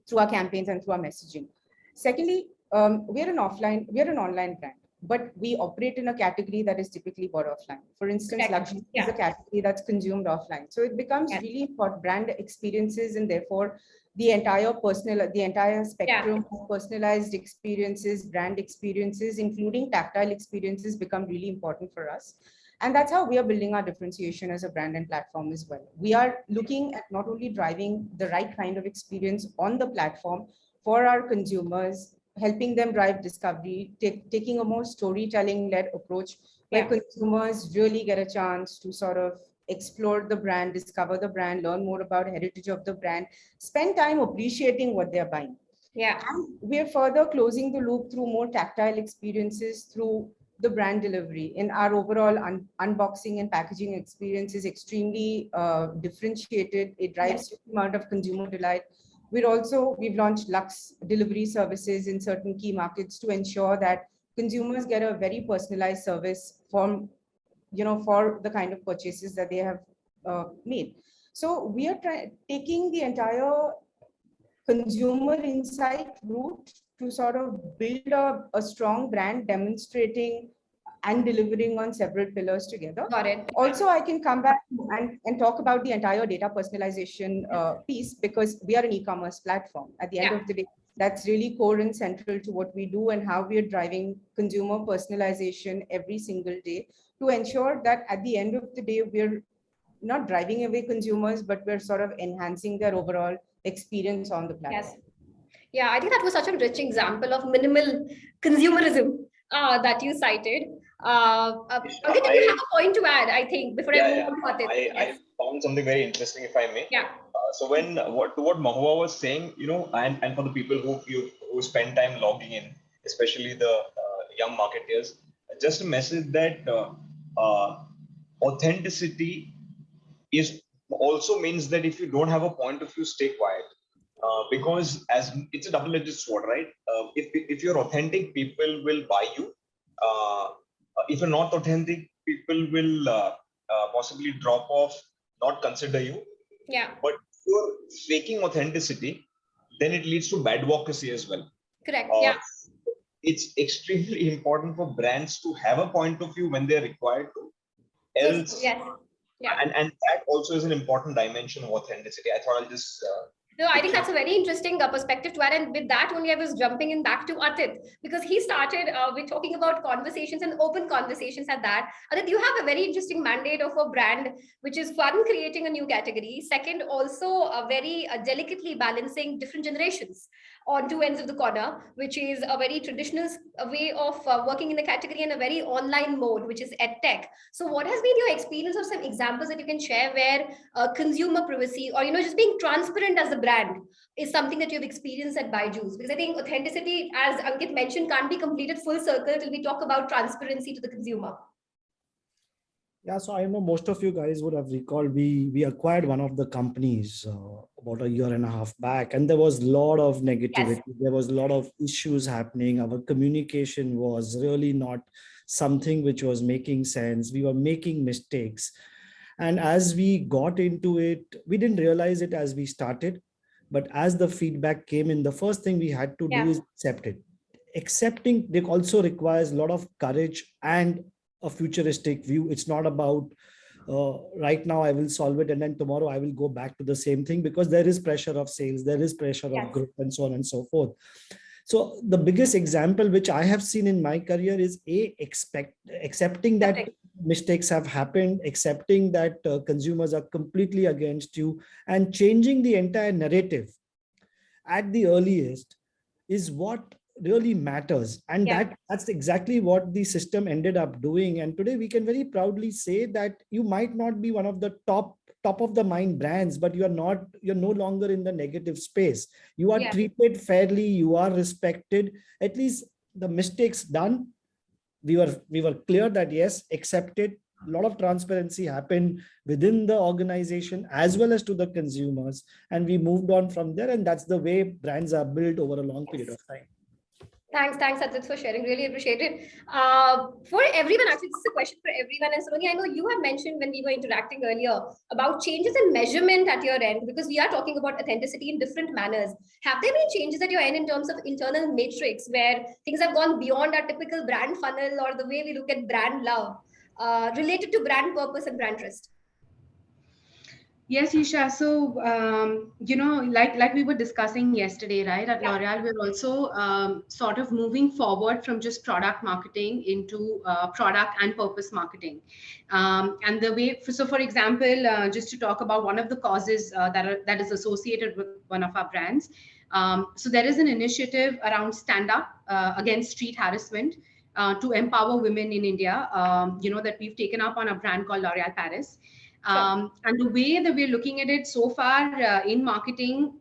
Speaker 3: through our campaigns and through our messaging. Secondly, um, we're an offline, we're an online brand, but we operate in a category that is typically bought offline. For instance, luxury is a category that's consumed offline. So it becomes
Speaker 2: Yeah.
Speaker 3: really for brand experiences and therefore the entire personal, the entire spectrum of personalized experiences, brand experiences, including tactile experiences become really important for us. And that's how we are building our differentiation as a brand and platform as well. We are looking at not only driving the right kind of experience on the platform for our consumers, helping them drive discovery, take, taking a more storytelling led approach where
Speaker 2: Yeah.
Speaker 3: consumers really get a chance to sort of explore the brand, discover the brand, learn more about heritage of the brand, spend time appreciating what they're buying.
Speaker 2: yeah,
Speaker 3: And we're further closing the loop through more tactile experiences through the brand delivery. In our overall un- unboxing and packaging experience is extremely uh, differentiated. It drives a amount of consumer delight. We're also, we've launched Lux delivery services in certain key markets to ensure that consumers get a very personalized service from, you know, for the kind of purchases that they have uh, made. So we are taking the entire consumer insight route to sort of build a, a strong brand demonstrating and delivering on several pillars together.
Speaker 2: got it.
Speaker 3: Also, I can come back and, and talk about the entire data personalization uh, piece because we are an e-commerce platform. At the end
Speaker 2: Yeah.
Speaker 3: of the day, that's really core and central to what we do and how we are driving consumer personalization every single day to ensure that at the end of the day, we're not driving away consumers, but we're sort of enhancing their overall experience on the platform.
Speaker 2: Yes. Yeah, I think that was such a rich example of minimal consumerism uh, that you cited. Uh, uh, Ankit, you have a point to add, I think, before I move
Speaker 6: yeah.
Speaker 2: on to
Speaker 6: I,
Speaker 2: it.
Speaker 6: I
Speaker 2: Yes.
Speaker 6: found something very interesting, if I may.
Speaker 2: Yeah,
Speaker 6: Uh, so when what to what Mahua was saying, you know, and, and for the people who you who spend time logging in, especially the uh, young marketeers, just a message that uh, authenticity is also means that if you don't have a point of view, stay quiet. Uh, because as it's a double-edged sword, right? Uh, if if you're authentic, people will buy you. Uh, uh, if you're not authentic, people will uh, uh, possibly drop off, not consider you.
Speaker 2: yeah,
Speaker 6: But if you're faking authenticity, then it leads to bad advocacy as well.
Speaker 2: correct. Yeah,
Speaker 6: it's extremely important for brands to have a point of view when they're required to. Else,
Speaker 2: Yes. Yeah.
Speaker 6: and, and that also is an important dimension of authenticity. I thought I'll just uh,
Speaker 2: No, I think that's a very interesting uh, perspective to add. And with that only, I was jumping in back to Atit because he started uh, with talking about conversations and open conversations at that. Atit, you have a very interesting mandate of a brand, which is one, creating a new category. Second, also uh, very uh, delicately balancing different generations on two ends of the corner, which is a very traditional way of uh, working in the category and a very online mode, which is edtech. So what has been your experience of some examples that you can share where uh, consumer privacy or, you know, just being transparent as a brand is something that you've experienced at Byju's? Because I think authenticity, as Ankit mentioned, can't be completed full circle till we talk about transparency to the consumer.
Speaker 4: Yeah, so I know most of you guys would have recalled we we acquired one of the companies uh, about a year and a half back, and there was a lot of negativity. There was a lot of issues happening. Our communication was really not something which was making sense. We were making mistakes, and as we got into it, we didn't realize it as we started, but as the feedback came in, the first thing we had to
Speaker 2: Yeah.
Speaker 4: do is accept it. Accepting it also requires a lot of courage and a futuristic view. It's not about uh, right now I will solve it and then tomorrow I will go back to the same thing because there is pressure of sales, there is pressure
Speaker 2: Yes.
Speaker 4: of growth and so on and so forth. So the biggest example which I have seen in my career is a expect accepting that
Speaker 2: Correct.
Speaker 4: mistakes have happened, accepting that uh, consumers are completely against you and changing the entire narrative at the earliest is what really matters. And
Speaker 2: Yeah.
Speaker 4: that that's exactly what the system ended up doing. And today we can very proudly say that you might not be one of the top top of the mind brands but you are not you're no longer in the negative space. You are
Speaker 2: Yeah.
Speaker 4: treated fairly you are respected. At least the mistakes done we were we were clear that yes accepted. A lot of transparency happened within the organization as well as to the consumers and we moved on from there and that's the way brands are built over a long period of time
Speaker 2: Thanks, thanks, Atit, for sharing. Really appreciate it. Uh, for everyone, actually, this is a question for everyone. And Sonali, I know you have mentioned when we were interacting earlier about changes in measurement at your end, because we are talking about authenticity in different manners. Have there been changes at your end in terms of internal matrix where things have gone beyond our typical brand funnel or the way we look at brand love uh, related to brand purpose and brand trust?
Speaker 5: Yes, Esha. So, um, you know, like like we were discussing yesterday, right? At
Speaker 2: Yeah.
Speaker 5: L'Oreal, we're also um, sort of moving forward from just product marketing into uh, product and purpose marketing. Um, and the way, so for example, uh, just to talk about one of the causes uh, that are, that is associated with one of our brands. Um, so there is an initiative around stand up uh, against street harassment. Uh, to empower women in India, um, you know, that we've taken up on a brand called L'Oreal Paris. Um, and the way that we're looking at it so far uh, in marketing,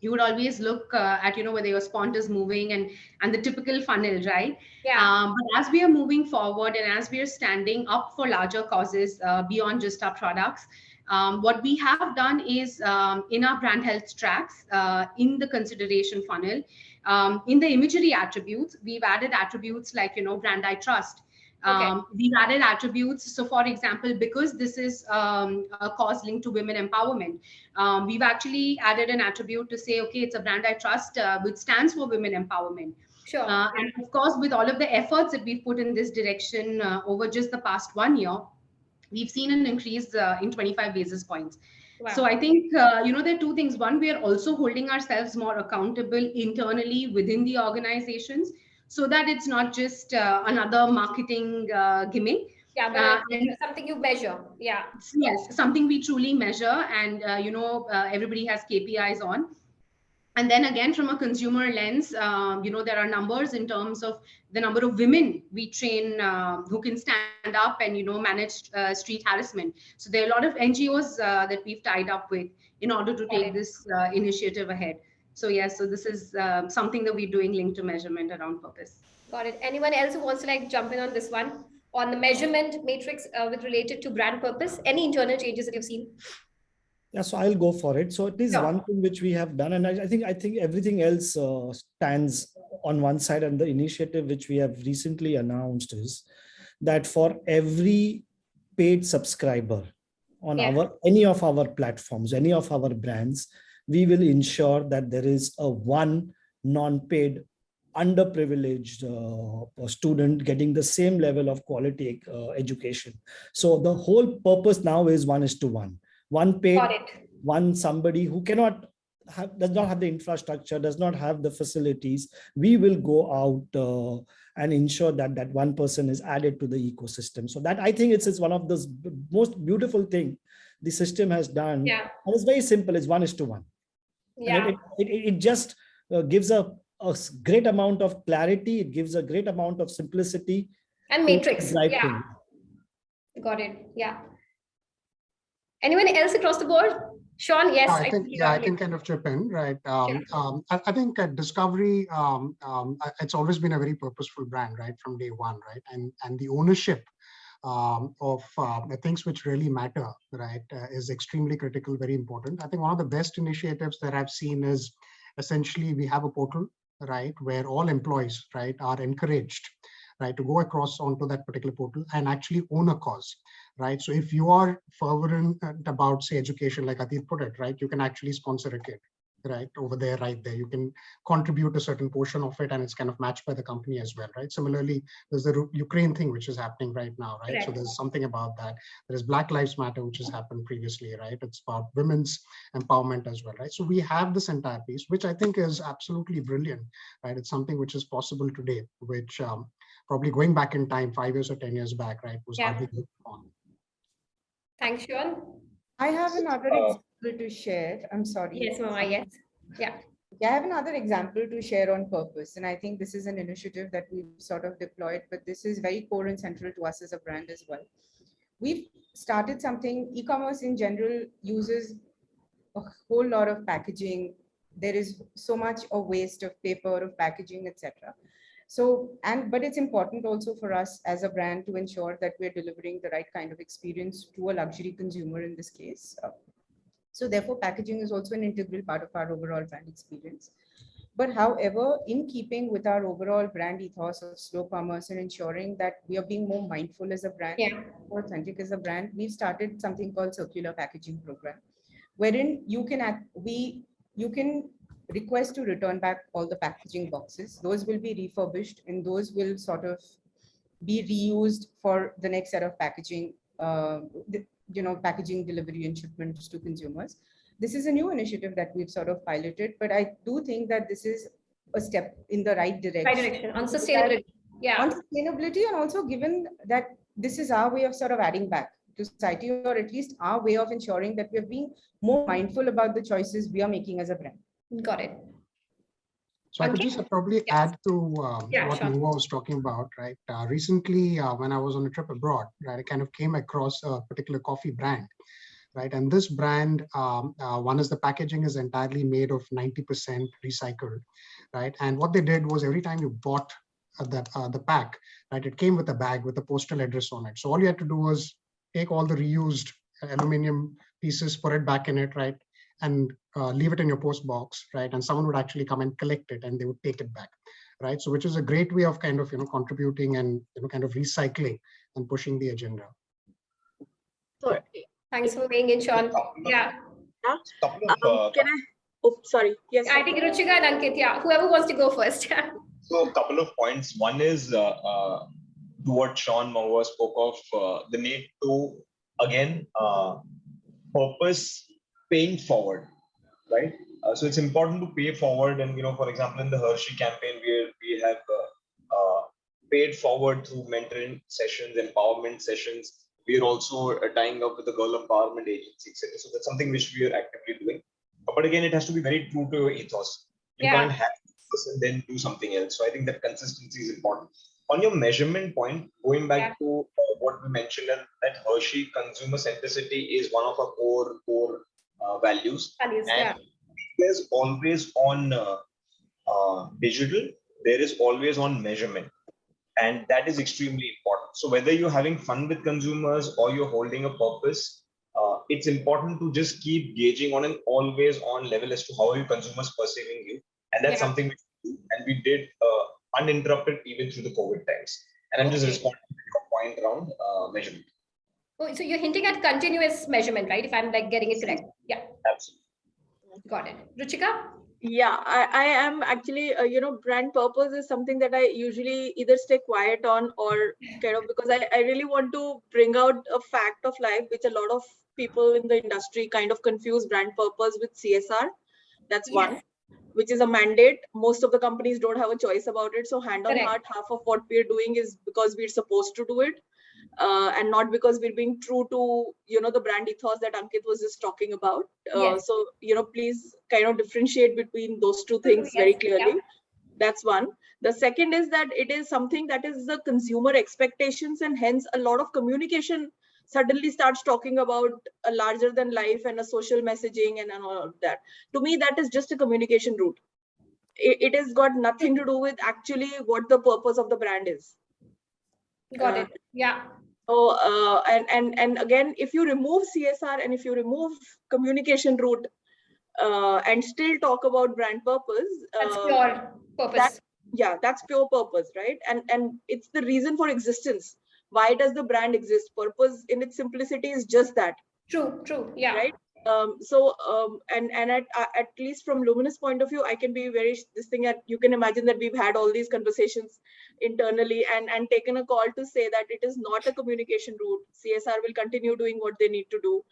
Speaker 5: you would always look uh, at, you know, whether your spont is moving and, and the typical funnel, right?
Speaker 2: Yeah.
Speaker 5: Um, but as we are moving forward and as we are standing up for larger causes uh, beyond just our products, um, what we have done is um, in our brand health tracks, uh, in the consideration funnel, um, in the imagery attributes, we've added attributes like, you know, brand I trust.
Speaker 2: Okay.
Speaker 5: Um, we've added attributes. So, for example, because this is um, a cause linked to women empowerment, um, we've actually added an attribute to say, okay, it's a brand I trust, uh, which stands for women empowerment.
Speaker 2: Sure.
Speaker 5: Uh, and of course, with all of the efforts that we've put in this direction uh, over just the past one year, we've seen an increase uh, in 25 basis points.
Speaker 2: Wow.
Speaker 5: So I think, uh, you know, there are two things. One, we are also holding ourselves more accountable internally within the organizations so that it's not just uh, another marketing uh, gimmick.
Speaker 2: yeah, but
Speaker 5: uh, and-
Speaker 2: something you measure. Yeah.
Speaker 5: Yes, something we truly measure and, uh, you know, uh, everybody has KPIs on. And then again, from a consumer lens, um, you know, there are numbers in terms of the number of women we train uh, who can stand up and, you know, manage uh, street harassment. So there are a lot of NGOs uh, that we've tied up with in order to take this uh, initiative ahead. So yes, so this is um, something that we're doing linked to measurement around purpose.
Speaker 2: Got it. Anyone else who wants to like jump in on this one? On the measurement matrix uh, with related to brand purpose, any internal changes that you've seen?
Speaker 4: Yeah, so I'll go for it. So it is
Speaker 2: Sure.
Speaker 4: one thing which we have done, and I, I think I think everything else uh, stands on one side. And the initiative which we have recently announced is that for every paid subscriber on
Speaker 2: Yeah.
Speaker 4: our any of our platforms, any of our brands, we will ensure that there is a one non-paid underprivileged uh, student getting the same level of quality uh, education. So the whole purpose now is one is to one. One paid, one somebody who cannot have, does not have the infrastructure, does not have the facilities. We will go out uh, and ensure that that one person is added to the ecosystem. So that I think it's, it's one of the most beautiful thing the system has done.
Speaker 2: Yeah.
Speaker 4: And it's very simple. It's one is to one. And
Speaker 2: Yeah.
Speaker 4: it, it, it, it just uh, gives a great amount of clarity. It gives a great amount of simplicity.
Speaker 2: And matrix.
Speaker 4: drive
Speaker 2: Yeah.
Speaker 4: things.
Speaker 2: Got it. Yeah. Anyone else across the board? Sean, yes.
Speaker 7: I think,
Speaker 2: you
Speaker 7: yeah, I can kind of chip in, right? Um, um, I, I think at Discovery, um, um, it's always been a very purposeful brand, right, from day one, right? And and the ownership um, of uh, things which really matter, right, uh, is extremely critical, very important. I think one of the best initiatives that I've seen is essentially we have a portal, right, where all employees, right, are encouraged, right, to go across onto that particular portal and actually own a cause, right? So if you are fervent about, say, education, like Atit put it, right, you can actually sponsor a kid, right, over there, right there. You can contribute a certain portion of it and it's kind of matched by the company as well, right? Similarly, there's the Ukraine thing, which is happening right now, right? So there's something about that. There's Black Lives Matter, which has happened previously, right? It's about women's empowerment as well, right? So we have this entire piece, which I think is absolutely brilliant, right? It's something which is possible today, which um, probably going back in time, five years or 10 years back, right, was
Speaker 2: Yeah.
Speaker 7: hardly looked on.
Speaker 2: Thanks, Sean.
Speaker 3: I have another
Speaker 6: Uh,
Speaker 3: example to share. I'm sorry.
Speaker 2: Yes, Mama, yes.
Speaker 3: Yeah, I have another example to share on purpose. And I think this is an initiative that we've sort of deployed, but this is very core and central to us as a brand as well. We've started something, e-commerce in general uses a whole lot of packaging. There is so much of waste of paper, of packaging, etc. So, and but it's important also for us as a brand to ensure that we're delivering the right kind of experience to a luxury consumer in this case. So therefore, packaging is also an integral part of our overall brand experience. But however, in keeping with our overall brand ethos of slow commerce and ensuring that we are being more mindful as a brand,
Speaker 2: Yeah.
Speaker 3: more authentic as a brand, we've started something called circular packaging program, wherein you can act, we you can request to return back all the packaging boxes. Those will be refurbished and those will sort of be reused for the next set of packaging, uh, the- you know, packaging delivery and shipments to consumers. This is a new initiative that we've sort of piloted, but I do think that this is a step in the right direction.
Speaker 2: Right direction on sustainability. Yeah.
Speaker 3: On sustainability and also given that this is our way of sort of adding back to society or at least our way of ensuring that we're being more mindful about the choices we are making as a brand.
Speaker 2: Got it.
Speaker 7: So I could
Speaker 2: Okay.
Speaker 7: just probably
Speaker 2: Yes.
Speaker 7: add to um,
Speaker 2: Yeah,
Speaker 7: what
Speaker 2: sure.
Speaker 7: Nova was talking about, right? Uh, recently, uh, when I was on a trip abroad, right, I kind of came across a particular coffee brand, right? And this brand, um, uh, one is the packaging is entirely made of 90% recycled, right? And what they did was every time you bought uh, that uh, the pack, right, it came with a bag with a postal address on it. So all you had to do was take all the reused aluminum pieces, put it back in it, right? And uh, leave it in your post box, right? And someone would actually come and collect it and they would take it back, right? So which is a great way of kind of, you know, contributing and, you know, kind of recycling and pushing the agenda.
Speaker 8: So,
Speaker 2: Thanks for being in, Sean. Yeah.
Speaker 6: Couple uh,
Speaker 8: um, can I, oh, sorry, yes.
Speaker 2: I think Ruchika and Ankit, yeah. Whoever wants to go first.
Speaker 6: So a couple of points. One is uh, uh, to what Sean Mahua spoke of uh, the need to again uh, purpose paying forward, right? Uh, so it's important to pay forward, and you know, for example, in the Hershey campaign, we we have uh, uh, paid forward through mentoring sessions, empowerment sessions. We are also uh, tying up with the Girl Empowerment Agency, etc. So that's something which we are actively doing. But again, it has to be very true to your ethos. You
Speaker 2: Yeah.
Speaker 6: can't have this and then do something else. So I think that consistency is important. On your measurement point, going back
Speaker 2: Yeah.
Speaker 6: to uh, what we mentioned, that, that Hershey consumer centricity is one of our core core uh, values,
Speaker 2: Values, yeah.
Speaker 6: and there's always on uh, uh, digital. There is always on measurement, and that is extremely important. So whether you're having fun with consumers or you're holding a purpose, uh, it's important to just keep gauging on an always on level as to how are your consumers perceiving you and that's
Speaker 2: Yeah.
Speaker 6: something we do and we did uh, uninterrupted even through the covid times and i'm just responding to your point around uh, measurement
Speaker 2: Oh, so you're hinting at continuous measurement, right? If I'm like getting it correct. Yeah,
Speaker 6: absolutely
Speaker 2: got it. Ruchika?
Speaker 8: Yeah, I, I am actually, uh, you know, brand purpose is something that I usually either stay quiet on or kind of because I, I really want to bring out a fact of life, which a lot of people in the industry kind of confuse brand purpose with CSR. That's one,
Speaker 2: Yes.
Speaker 8: which is a mandate. Most of the companies don't have a choice about it. So hand on
Speaker 2: Correct.
Speaker 8: heart, half of what we're doing is because we're supposed to do it. Uh, and not because we're being true to, you know, the brand ethos that Ankit was just talking about. Uh,
Speaker 2: Yes.
Speaker 8: So, you know, please kind of differentiate between those two things very
Speaker 2: Yes, yeah.
Speaker 8: clearly. That's one. The second is that it is something that is the consumer expectations and hence a lot of communication suddenly starts talking about a larger than life and a social messaging and, and all of that. To me, that is just a communication route. It, it has got nothing to do with actually what the purpose of the brand is.
Speaker 2: Got
Speaker 8: Uh,
Speaker 2: it. Yeah.
Speaker 8: So, uh, and, and, and again, if you remove CSR and if you remove communication route uh, and still talk about brand purpose,
Speaker 2: That's
Speaker 8: uh,
Speaker 2: pure purpose.
Speaker 8: yeah that's pure purpose right and and it's the reason for existence why does the brand exist purpose in its simplicity is just that
Speaker 2: True, true. Yeah.
Speaker 8: right um so um and and at uh, at least from luminous point of view i can be very this thing that you can imagine that we've had all these conversations internally and and taken a call to say that it is not a communication route csr will continue doing what they need to do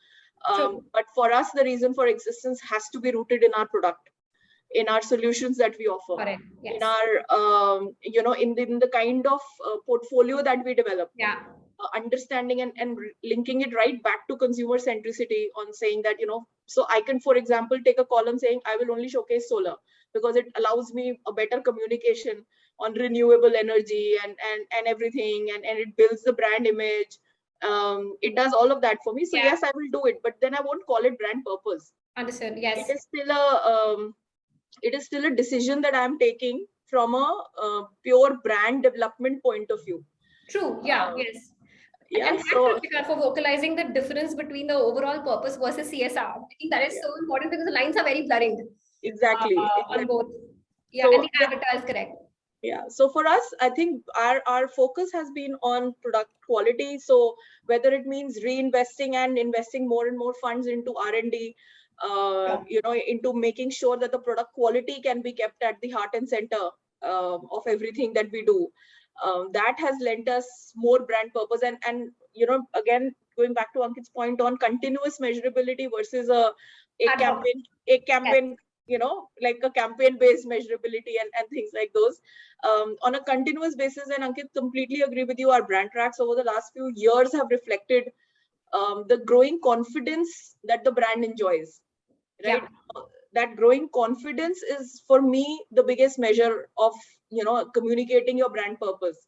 Speaker 8: um,
Speaker 2: True.
Speaker 8: but for us the reason for existence has to be rooted in our product in our solutions that we offer
Speaker 2: it. Yes.
Speaker 8: in our um, you know in the, in the kind of uh, portfolio that we develop
Speaker 2: Yeah.
Speaker 8: Understanding and, and linking it right back to consumer centricity on saying that you know so i can for example take a column saying i will only showcase solar because it allows me a better communication on renewable energy and and and everything and, and it builds the brand image um it does all of that for me so
Speaker 2: Yeah.
Speaker 8: yes i will do it but then i won't call it brand purpose
Speaker 2: Understood. Yes.
Speaker 8: it is still a um, it is still a decision that i'm taking from a uh, pure brand development point of view
Speaker 2: True. Yeah.
Speaker 8: uh,
Speaker 2: yes.
Speaker 8: Yeah
Speaker 2: and
Speaker 8: so
Speaker 2: for vocalizing the difference between the overall purpose versus CSR. I think that is
Speaker 8: Yeah.
Speaker 2: so important because the lines are very blurring
Speaker 8: exactly,
Speaker 2: uh, on both. Yeah,
Speaker 8: So
Speaker 2: and the
Speaker 8: the-
Speaker 2: avatar is correct.
Speaker 8: yeah so for us i think our our focus has been on product quality so whether it means reinvesting and investing more and more funds into r&d uh,
Speaker 2: Yeah.
Speaker 8: you know into making sure that the product quality can be kept at the heart and center um, of everything that we do um, that has lent us more brand purpose. And and you know again going back to ankit's point on continuous measurability versus a a campaign a campaign you know like a campaign based measurability and, and things like those. Um, on a continuous basis and ankit completely agree with you our brand tracks over the last few years have reflected um, the growing confidence that the brand enjoys right? Uh, that growing confidence is for me the biggest measure of you know communicating your brand purpose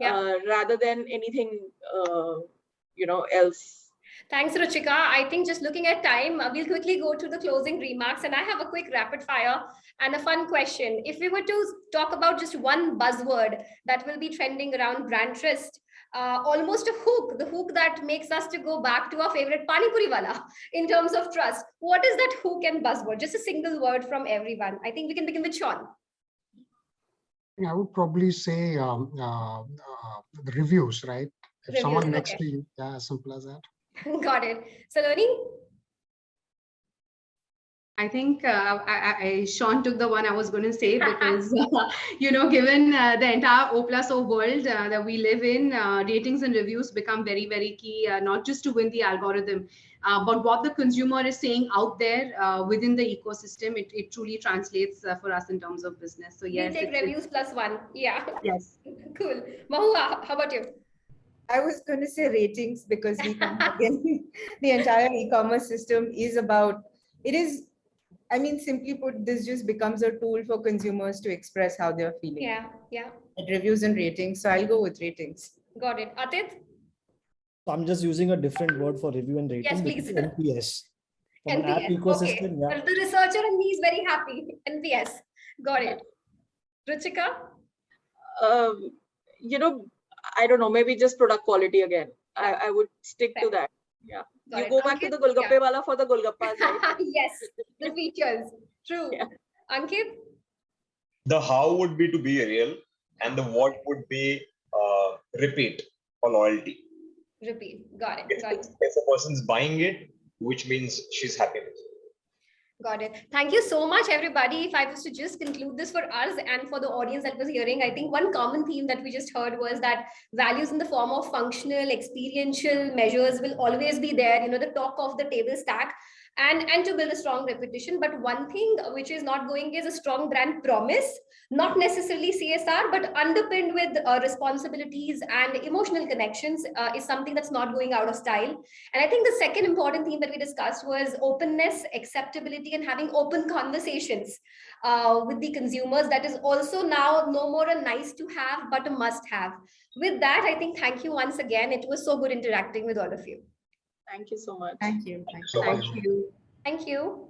Speaker 2: Yeah.
Speaker 8: uh, rather than anything uh, you know else
Speaker 2: Thanks, Ruchika. I think just looking at time, uh, we'll quickly go to the closing remarks. And I have a quick rapid fire and a fun question. If we were to talk about just one buzzword that will be trending around brand trust, uh, almost a hook, the hook that makes us to go back to our favorite Pani Puri wala in terms of trust. What is that hook and buzzword? Just a single word from everyone. I think we can begin with Sean.
Speaker 7: I would probably say um, uh, uh, the reviews, right? If someone
Speaker 2: Reviews,
Speaker 7: next
Speaker 2: okay.
Speaker 7: to you, yeah, as simple as that.
Speaker 2: Got it. Saloni?
Speaker 5: I think uh, I, I, I- Sean took the one I was going to say because, uh, you know, given uh, the entire O plus O world uh, that we live in, uh, ratings and reviews become very, very key, uh, not just to win the algorithm, uh, but what the consumer is saying out there uh, within the ecosystem. It, it truly translates uh, for us in terms of business. So,
Speaker 2: We'll
Speaker 5: yes.
Speaker 2: take
Speaker 5: it's- it's-
Speaker 2: reviews plus one. Yeah,
Speaker 5: Yes.
Speaker 2: cool. Mahua, how about you?
Speaker 3: I was going to say ratings because we come again, the entire e-commerce system is about, it is, I mean, simply put, this just becomes a tool for consumers to express how they're feeling.
Speaker 2: Yeah, yeah,
Speaker 3: It Reviews and ratings, so I'll go with ratings.
Speaker 2: got it. Atit?
Speaker 4: So I'm just using a different word for review and rating.
Speaker 2: Yes,
Speaker 4: which
Speaker 2: please.
Speaker 4: NPS. From an app
Speaker 2: NPS, okay.
Speaker 4: yeah.
Speaker 2: Well, The researcher in me is very happy. NPS, got it. Ruchika?
Speaker 8: um, you know, I don't know, maybe just product quality again. I, I would stick to
Speaker 2: that.
Speaker 8: that.
Speaker 2: Got
Speaker 8: you
Speaker 2: it.
Speaker 8: go back to the Golgappe wala for the Golgappas, right?
Speaker 2: Yes, the features, true.
Speaker 8: Yeah.
Speaker 2: Ankit?
Speaker 6: The how would be to be real, and the what would be uh, repeat or loyalty.
Speaker 2: Repeat, got it,
Speaker 6: If,
Speaker 2: got it.
Speaker 6: if a person's buying it, which means she's happy with it.
Speaker 2: Got it. Thank you so much, everybody. If I was to just conclude this for us and for the audience that was hearing, I think one common theme that we just heard was that values in the form of functional, experiential measures will always be there, you know, the talk of the table stack and, and to build a strong reputation. But one thing which is not going is a strong brand promise, not necessarily CSR, but underpinned with uh, responsibilities and emotional connections uh, is something that's not going out of style. And I think the second important theme that we discussed was openness, acceptability, and having open conversations uh, with the consumers. That is also now no more a nice to have, but a must have. With that, I think thank you once again. It was so good interacting with all of you.
Speaker 8: Thank you so much.
Speaker 3: Thank you.
Speaker 6: Thank you so much.
Speaker 5: Thank you.
Speaker 2: Thank you.